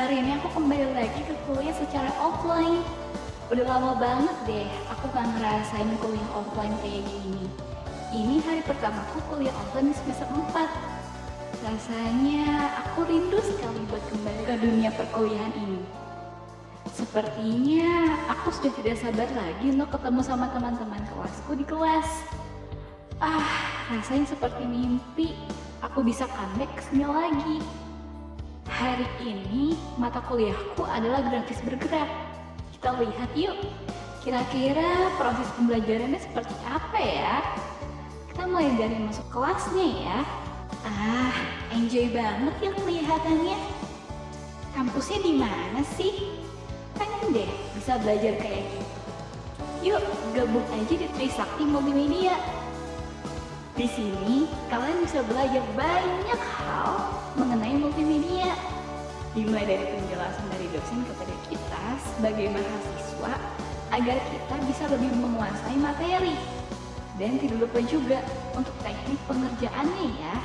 hari ini aku kembali lagi ke kuliah secara offline. Udah lama banget deh aku gak ngerasain kuliah offline kayak gini. Ini hari pertama aku kuliah offline semester 4. Rasanya aku rindu sekali buat kembali ke dunia perkuliahan ini. Sepertinya aku sudah tidak sabar lagi untuk ketemu sama teman-teman kelasku di kelas. Ah, rasanya seperti mimpi. Aku bisa comeback ke lagi. Hari ini mata kuliahku adalah grafis bergerak. Kita lihat yuk, kira-kira proses pembelajarannya seperti apa ya? Kita mulai dari masuk kelasnya ya. Ah, enjoy banget ya kelihatannya. Kampusnya di mana sih? Pengen deh bisa belajar kayak gitu. Yuk, gabung aja di Trisakti Multimedia. Di sini, kalian bisa belajar banyak hal mengenai multimedia dimulai dari penjelasan dari dosen kepada kita sebagai mahasiswa agar kita bisa lebih menguasai materi. Dan tidak lupa juga untuk teknik pengerjaannya ya.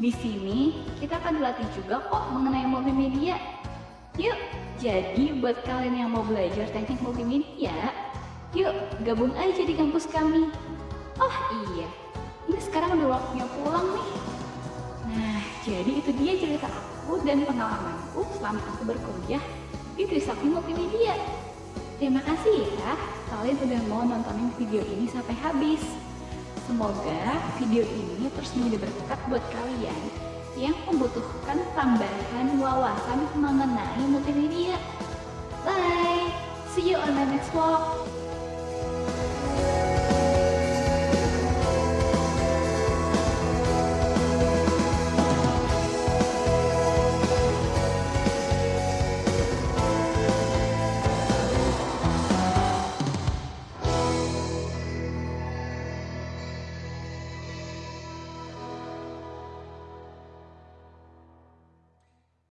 Di sini kita akan dilatih juga kok mengenai multimedia. Yuk, jadi buat kalian yang mau belajar teknik multimedia, yuk gabung aja di kampus kami. Oh iya, ini sekarang udah waktunya pulang nih. Itu dia cerita aku dan pengalamanku selama aku berkuliah di Trisakti Multimedia. Terima kasih ya, kalian udah mau nontonin video ini sampai habis. Semoga video ini terus menjadi berkat buat kalian yang membutuhkan tambahan wawasan mengenai multimedia. Bye! See you on my next vlog.